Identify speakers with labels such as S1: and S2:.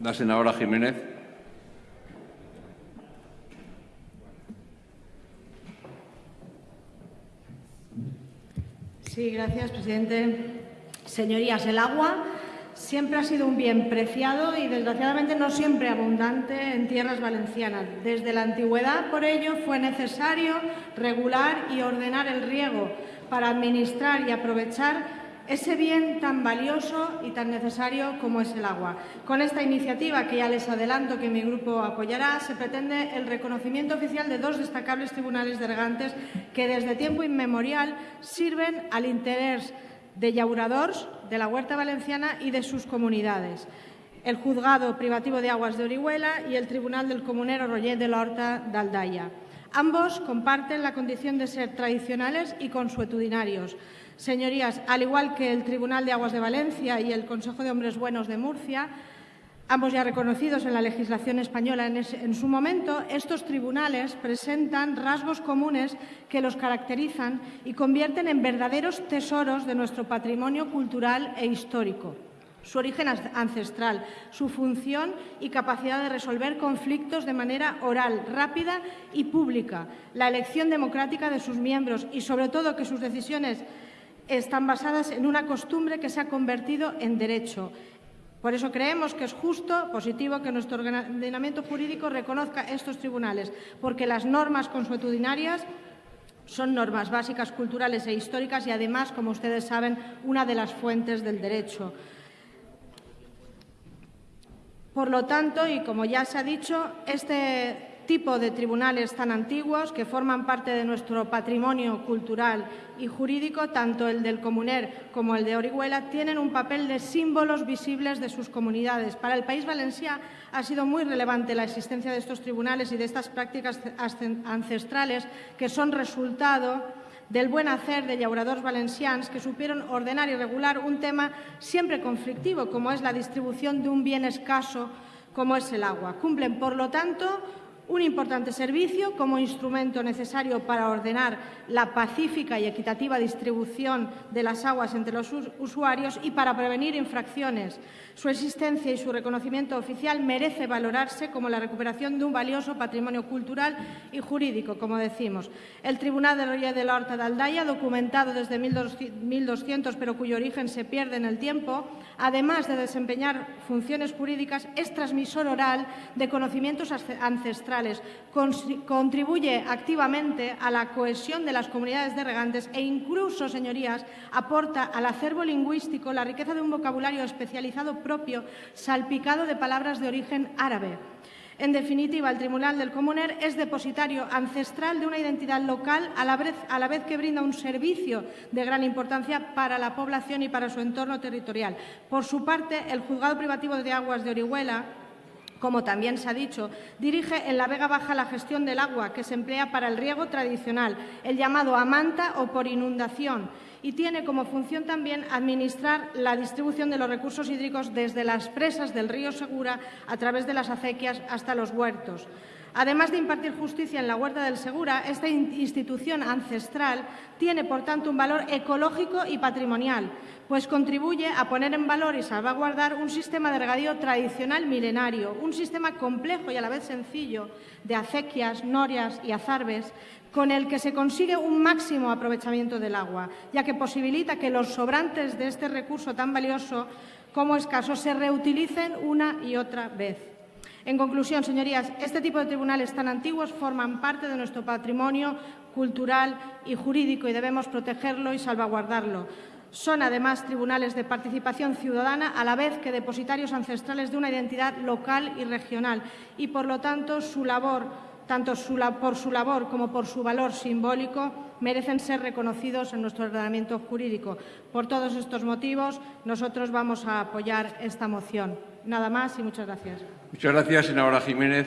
S1: La senadora Jiménez.
S2: Sí, gracias, presidente. Señorías, el agua siempre ha sido un bien preciado y, desgraciadamente, no siempre abundante en tierras valencianas. Desde la antigüedad, por ello, fue necesario regular y ordenar el riego para administrar y aprovechar ese bien tan valioso y tan necesario como es el agua. Con esta iniciativa, que ya les adelanto que mi grupo apoyará, se pretende el reconocimiento oficial de dos destacables tribunales de regantes que desde tiempo inmemorial sirven al interés de llauradors de la huerta valenciana y de sus comunidades el Juzgado Privativo de Aguas de Orihuela y el Tribunal del Comunero Roger de la Horta de Aldaya. Ambos comparten la condición de ser tradicionales y consuetudinarios. Señorías, al igual que el Tribunal de Aguas de Valencia y el Consejo de Hombres Buenos de Murcia, ambos ya reconocidos en la legislación española en, su momento, estos tribunales presentan rasgos comunes que los caracterizan y convierten en verdaderos tesoros de nuestro patrimonio cultural e histórico su origen ancestral, su función y capacidad de resolver conflictos de manera oral, rápida y pública, la elección democrática de sus miembros y, sobre todo, que sus decisiones están basadas en una costumbre que se ha convertido en derecho. Por eso creemos que es justo, positivo, que nuestro ordenamiento jurídico reconozca estos tribunales, porque las normas consuetudinarias son normas básicas culturales e históricas y, además, como ustedes saben, una de las fuentes del derecho. Por lo tanto, y como ya se ha dicho, este tipo de tribunales tan antiguos que forman parte de nuestro patrimonio cultural y jurídico, tanto el del Comuner como el de Orihuela, tienen un papel de símbolos visibles de sus comunidades. Para el País Valencià ha sido muy relevante la existencia de estos tribunales y de estas prácticas ancestrales que son resultado del buen hacer de llauradors valencians que supieron ordenar y regular un tema siempre conflictivo, como es la distribución de un bien escaso como es el agua. Cumplen, por lo tanto, un importante servicio como instrumento necesario para ordenar la pacífica y equitativa distribución de las aguas entre los usuarios y para prevenir infracciones. Su existencia y su reconocimiento oficial merece valorarse como la recuperación de un valioso patrimonio cultural y jurídico, como decimos. El Tribunal de Roger de la Horta de Aldaya, documentado desde 1200, pero cuyo origen se pierde en el tiempo, además de desempeñar funciones jurídicas, es transmisor oral de conocimientos ancestrales contribuye activamente a la cohesión de las comunidades de regantes e incluso, señorías, aporta al acervo lingüístico la riqueza de un vocabulario especializado propio salpicado de palabras de origen árabe. En definitiva, el Tribunal del Comuner es depositario ancestral de una identidad local a la, vez, a la, vez, que brinda un servicio de gran importancia para la población y para su entorno territorial. Por su parte, el Juzgado Privativo de Aguas de Orihuela como también se ha dicho, dirige en la Vega Baja la gestión del agua que se emplea para el riego tradicional, el llamado a manta o por inundación, y tiene como función también administrar la distribución de los recursos hídricos desde las presas del río Segura a través de las acequias hasta los huertos. Además de impartir justicia en la Huerta del Segura, esta institución ancestral tiene, por tanto, un valor ecológico y patrimonial, pues contribuye a poner en valor y salvaguardar un sistema de regadío tradicional milenario, un sistema complejo y a la vez sencillo de acequias, norias y azarbes, con el que se consigue un máximo aprovechamiento del agua, ya que posibilita que los sobrantes de este recurso tan valioso como escaso se reutilicen una y otra vez. En conclusión, señorías, este tipo de tribunales tan antiguos forman parte de nuestro patrimonio cultural y jurídico y debemos protegerlo y salvaguardarlo. Son, además, tribunales de participación ciudadana a la vez que depositarios ancestrales de una identidad local y regional y, por lo tanto, su labor, tanto por su labor como por su valor simbólico, merecen ser reconocidos en nuestro ordenamiento jurídico. Por todos estos motivos, nosotros vamos a apoyar esta moción. Nada más y muchas gracias.
S1: Muchas gracias, senadora Jiménez.